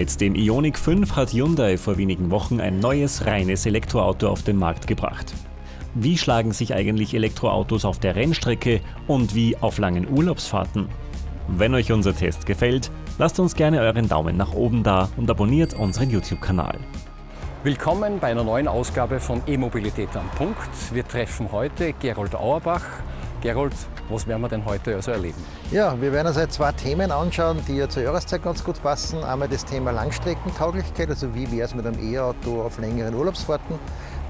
Mit dem Ioniq 5 hat Hyundai vor wenigen Wochen ein neues reines Elektroauto auf den Markt gebracht. Wie schlagen sich eigentlich Elektroautos auf der Rennstrecke und wie auf langen Urlaubsfahrten? Wenn euch unser Test gefällt, lasst uns gerne euren Daumen nach oben da und abonniert unseren YouTube-Kanal. Willkommen bei einer neuen Ausgabe von E-Mobilität am Punkt. Wir treffen heute Gerold Auerbach. Gerold, was werden wir denn heute also erleben? Ja, wir werden uns jetzt zwei Themen anschauen, die ja zur Jahreszeit ganz gut passen. Einmal das Thema Langstreckentauglichkeit, also wie wäre es mit einem E-Auto auf längeren Urlaubsfahrten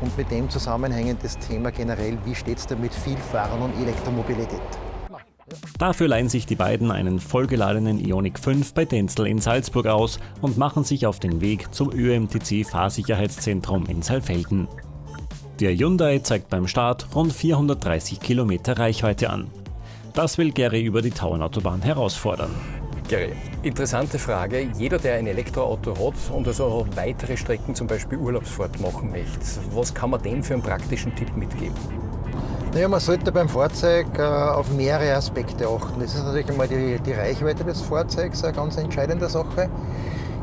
und mit dem zusammenhängend das Thema generell, wie steht es da mit Vielfahrern und Elektromobilität. Dafür leihen sich die beiden einen vollgeladenen Ioniq 5 bei Denzel in Salzburg aus und machen sich auf den Weg zum ÖMTC Fahrsicherheitszentrum in Saalfelden. Der Hyundai zeigt beim Start rund 430 Kilometer Reichweite an. Das will Gary über die Tauernautobahn herausfordern. Gary, interessante Frage. Jeder, der ein Elektroauto hat und also weitere Strecken, zum Beispiel Urlaubsfahrt machen möchte, was kann man dem für einen praktischen Tipp mitgeben? Naja, man sollte beim Fahrzeug äh, auf mehrere Aspekte achten. Das ist natürlich einmal die, die Reichweite des Fahrzeugs eine ganz entscheidende Sache.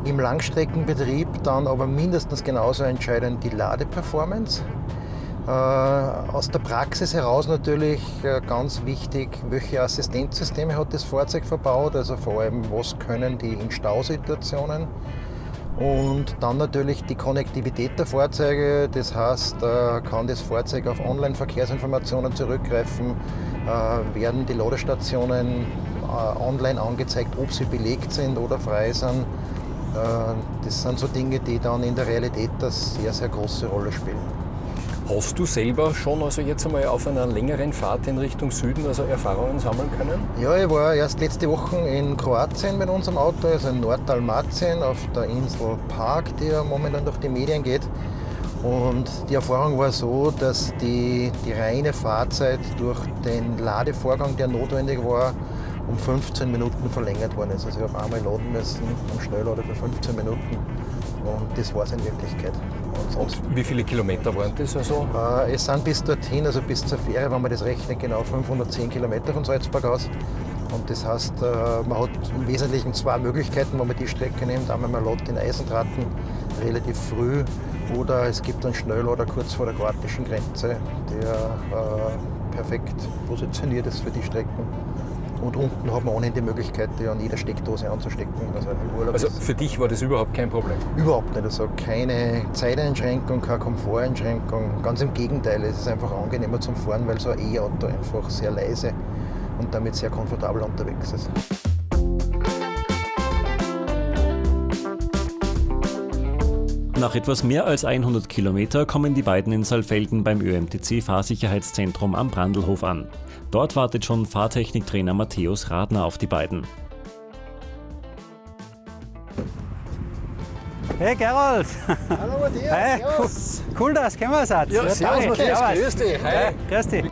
Im Langstreckenbetrieb dann aber mindestens genauso entscheidend die Ladeperformance. Äh, aus der Praxis heraus natürlich äh, ganz wichtig, welche Assistenzsysteme hat das Fahrzeug verbaut, also vor allem, was können die in Stausituationen. Und dann natürlich die Konnektivität der Fahrzeuge, das heißt, äh, kann das Fahrzeug auf Online-Verkehrsinformationen zurückgreifen, werden die Ladestationen online angezeigt, ob sie belegt sind oder frei sind. Das sind so Dinge, die dann in der Realität eine sehr, sehr große Rolle spielen. Hast du selber schon also jetzt einmal auf einer längeren Fahrt in Richtung Süden also Erfahrungen sammeln können? Ja, ich war erst letzte Woche in Kroatien mit unserem Auto, also in Nordalmatien auf der Insel Park, die ja momentan durch die Medien geht. Und die Erfahrung war so, dass die, die reine Fahrzeit durch den Ladevorgang, der notwendig war, um 15 Minuten verlängert worden ist. Also ich habe einmal laden müssen am Schnelllader für 15 Minuten und das war es in Wirklichkeit. Und wie viele Kilometer waren das also? Äh, es sind bis dorthin, also bis zur Fähre, wenn man das rechnet, genau 510 Kilometer von Salzburg aus. Und das heißt, äh, man hat im Wesentlichen zwei Möglichkeiten, wenn man die Strecke nimmt. Einmal man lädt in Eisentraten relativ früh oder es gibt einen Schnelllader kurz vor der kroatischen Grenze, der äh, perfekt positioniert ist für die Strecken. Und unten hat man ohnehin die Möglichkeit, die an jeder Steckdose anzustecken. Also, also für dich war das überhaupt kein Problem? Überhaupt nicht. Also keine Zeiteinschränkung, keine Komforteinschränkung. Ganz im Gegenteil, es ist einfach angenehmer zum Fahren, weil so ein E-Auto einfach sehr leise und damit sehr komfortabel unterwegs ist. Nach etwas mehr als 100 Kilometer kommen die beiden in Saalfelden beim ÖMTC Fahrsicherheitszentrum am Brandlhof an. Dort wartet schon Fahrtechniktrainer Matthäus Radner auf die beiden. Hey Gerold! Hallo Matthias! Hey, cool, cool dass du gekommen seid. Ja, servus Matthias, grüß dich! Hey. Grüß dich!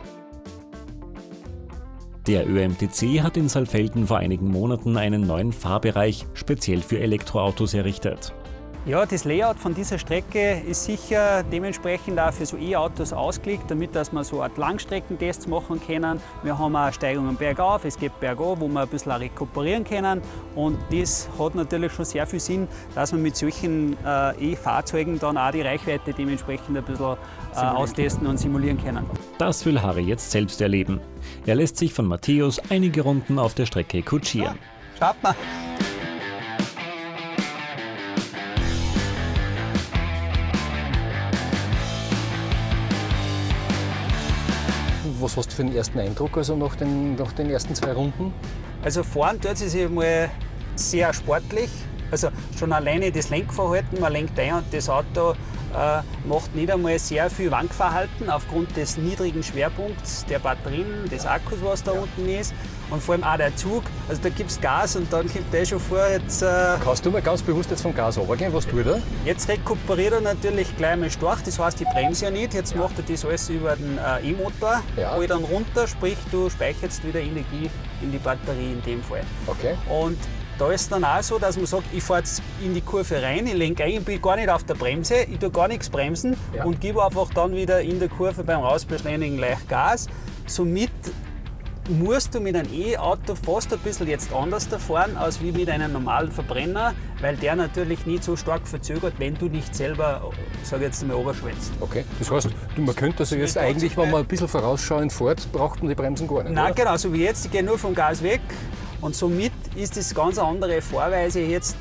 Der ÖMTC hat in Saalfelden vor einigen Monaten einen neuen Fahrbereich speziell für Elektroautos errichtet. Ja, das Layout von dieser Strecke ist sicher dementsprechend auch für so E-Autos ausgelegt, damit dass wir so Art Langstreckentests machen können. Wir haben auch Steigungen bergauf, es geht bergauf, wo wir ein bisschen rekuperieren können. Und das hat natürlich schon sehr viel Sinn, dass wir mit solchen äh, E-Fahrzeugen dann auch die Reichweite dementsprechend ein bisschen äh, austesten und simulieren können. Das will Harry jetzt selbst erleben. Er lässt sich von Matthäus einige Runden auf der Strecke kutschieren. Ja, schaut mal! Was hast du für einen ersten Eindruck also nach den, nach den ersten zwei Runden? Also fahren tut es sich mal sehr sportlich. Also schon alleine das Lenkverhalten, man lenkt ein und das Auto äh, macht nicht einmal sehr viel Wankverhalten aufgrund des niedrigen Schwerpunkts der Batterien, des Akkus, was da ja. unten ist. Und vor allem auch der Zug, also da gibt es Gas und dann kommt der schon vor. Jetzt, äh Kannst du mal ganz bewusst jetzt vom Gas runtergehen, was tut er? Jetzt rekuperiert er natürlich gleich mal stark, das heißt, ich bremse ja nicht. Jetzt macht er das alles über den äh, E-Motor, ja. dann runter, sprich, du speicherst wieder Energie in die Batterie in dem Fall. Okay. Und da ist es dann auch so, dass man sagt, ich fahre jetzt in die Kurve rein, ich lenke ein, ich bin gar nicht auf der Bremse, ich tue gar nichts bremsen ja. und gebe einfach dann wieder in der Kurve beim Rausbeschleunigen leicht Gas. Somit musst du mit einem E-Auto fast ein bisschen jetzt anders fahren, als wie mit einem normalen Verbrenner, weil der natürlich nicht so stark verzögert, wenn du nicht selber, sag jetzt mal, oberschwätzt. Okay, das heißt, man könnte also jetzt eigentlich, wenn man ein bisschen vorausschauend fährt, braucht man die Bremsen gar nicht, Nein, oder? genau, so wie jetzt, die gehen nur vom Gas weg und somit ist das ganz eine andere Fahrweise jetzt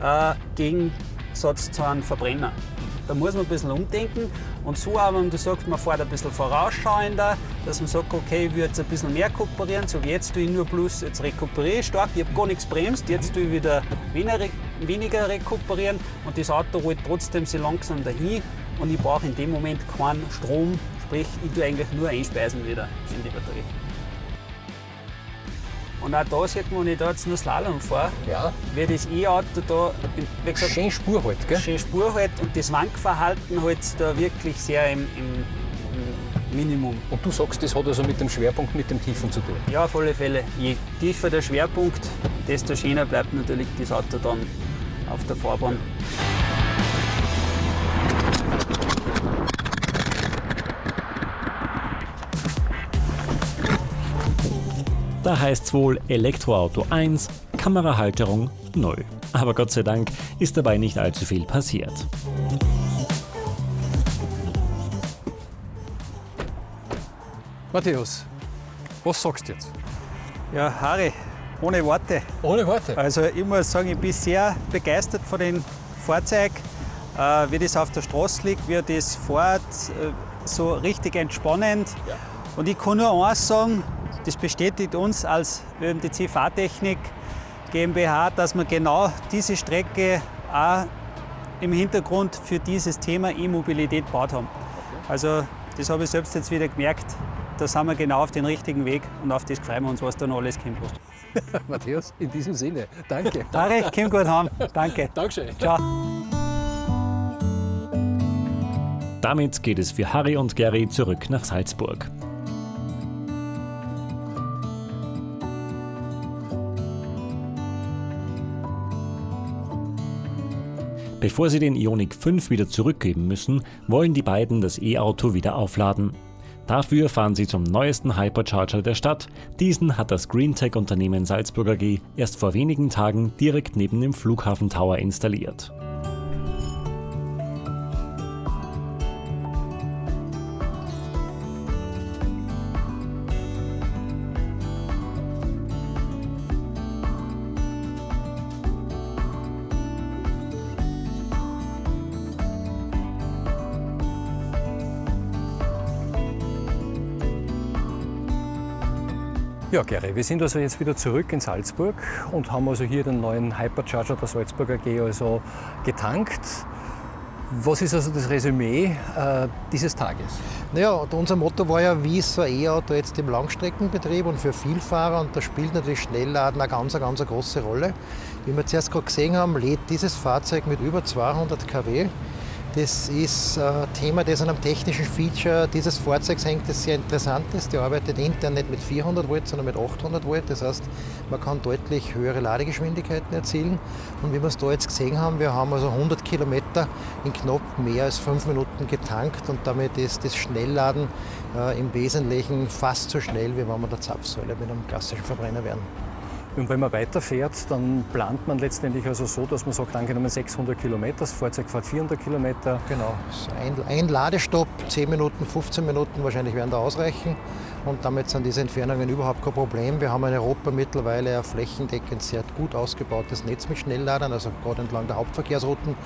äh, Gegensatz zu einem Verbrenner. Da muss man ein bisschen umdenken und so aber, wenn du sagst, man fährt ein bisschen vorausschauender, dass man sagt, okay, ich würde jetzt ein bisschen mehr rekuperieren, so wie jetzt tue ich nur plus, jetzt rekuperiere ich stark, ich habe gar nichts bremst, jetzt tue ich wieder weniger rekuperieren und das Auto rollt trotzdem sehr langsam dahin und ich brauche in dem Moment keinen Strom, sprich ich tue eigentlich nur einspeisen wieder in die Batterie. Und auch da sieht man, wenn ich da jetzt nur Slalom fahre, ja. wie das E-Auto da, wie gesagt, schön Spur halt, gell? Schön Spur halt und das Wankverhalten halt da wirklich sehr im, im, im, Minimum. Und du sagst, das hat also mit dem Schwerpunkt, mit dem Tiefen zu tun? Ja, auf alle Fälle. Je tiefer der Schwerpunkt, desto schöner bleibt natürlich das Auto dann auf der Fahrbahn. Da heißt es wohl Elektroauto 1, Kamerahalterung 0. Aber Gott sei Dank ist dabei nicht allzu viel passiert. Matthäus, was sagst du jetzt? Ja, Harry, ohne Worte. Ohne Worte? Also ich muss sagen, ich bin sehr begeistert von dem Fahrzeug, äh, wie das auf der Straße liegt, wie das fährt, äh, so richtig entspannend. Ja. Und ich kann nur eins sagen, das bestätigt uns als ÖMTC Fahrtechnik GmbH, dass wir genau diese Strecke auch im Hintergrund für dieses Thema E-Mobilität gebaut haben. Also das habe ich selbst jetzt wieder gemerkt, da sind wir genau auf den richtigen Weg und auf das freuen wir uns, was da noch alles kommt. Matthias, in diesem Sinne, danke. Tarek, komm gut heim. Danke. Dankeschön. Ciao. Damit geht es für Harry und Gary zurück nach Salzburg. Bevor sie den Ioniq 5 wieder zurückgeben müssen, wollen die beiden das E-Auto wieder aufladen. Dafür fahren sie zum neuesten Hypercharger der Stadt. Diesen hat das Greentech-Unternehmen Salzburg AG erst vor wenigen Tagen direkt neben dem Flughafen Tower installiert. Ja, Gary, wir sind also jetzt wieder zurück in Salzburg und haben also hier den neuen Hypercharger der Salzburg AG also getankt. Was ist also das Resümee äh, dieses Tages? Naja, unser Motto war ja, wie ist so ein E-Auto jetzt im Langstreckenbetrieb und für Vielfahrer und da spielt natürlich Schnellladen eine ganz, ganz große Rolle. Wie wir zuerst gerade gesehen haben, lädt dieses Fahrzeug mit über 200 kW das ist ein Thema, das an einem technischen Feature dieses Fahrzeugs hängt, das sehr interessant ist. Der arbeitet intern nicht mit 400 Volt, sondern mit 800 Volt. Das heißt, man kann deutlich höhere Ladegeschwindigkeiten erzielen. Und wie wir es da jetzt gesehen haben, wir haben also 100 Kilometer in knapp mehr als fünf Minuten getankt und damit ist das Schnellladen äh, im Wesentlichen fast so schnell, wie wenn wir der Zapfsäule mit einem klassischen Verbrenner wären. Und wenn man weiterfährt, dann plant man letztendlich also so, dass man sagt, angenommen 600 Kilometer, das Fahrzeug fährt 400 Kilometer. Genau, ein, ein Ladestopp, 10 Minuten, 15 Minuten wahrscheinlich werden da ausreichen. Und damit sind diese Entfernungen überhaupt kein Problem. Wir haben in Europa mittlerweile ein flächendeckend sehr gut ausgebautes Netz mit Schnellladern, also gerade entlang der Hauptverkehrsrouten.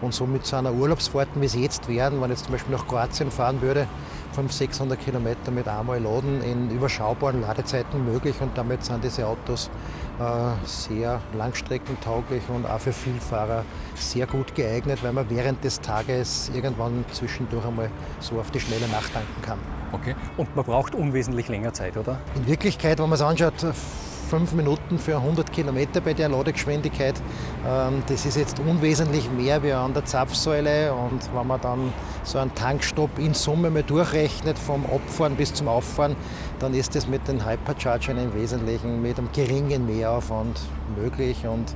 Und somit zu einer Urlaubsfahrten, wie sie jetzt werden, wenn ich jetzt zum Beispiel nach Kroatien fahren würde, 500, 600 Kilometer mit einmal laden in überschaubaren Ladezeiten möglich und damit sind diese Autos äh, sehr langstreckentauglich und auch für Vielfahrer sehr gut geeignet, weil man während des Tages irgendwann zwischendurch einmal so auf die Schnelle nachtanken kann. Okay. Und man braucht unwesentlich länger Zeit, oder? In Wirklichkeit, wenn man es anschaut, fünf Minuten für 100 Kilometer bei der Ladegeschwindigkeit. Ähm, das ist jetzt unwesentlich mehr wie an der Zapfsäule. Und wenn man dann so einen Tankstopp in Summe mal durchrechnet, vom Abfahren bis zum Auffahren, dann ist das mit den Hyperchargern im Wesentlichen mit einem geringen Mehraufwand möglich. Und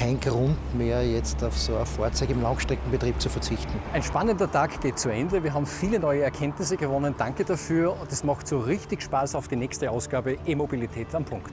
kein Grund mehr, jetzt auf so ein Fahrzeug im Langstreckenbetrieb zu verzichten. Ein spannender Tag geht zu Ende. Wir haben viele neue Erkenntnisse gewonnen. Danke dafür. Es macht so richtig Spaß auf die nächste Ausgabe E-Mobilität am Punkt.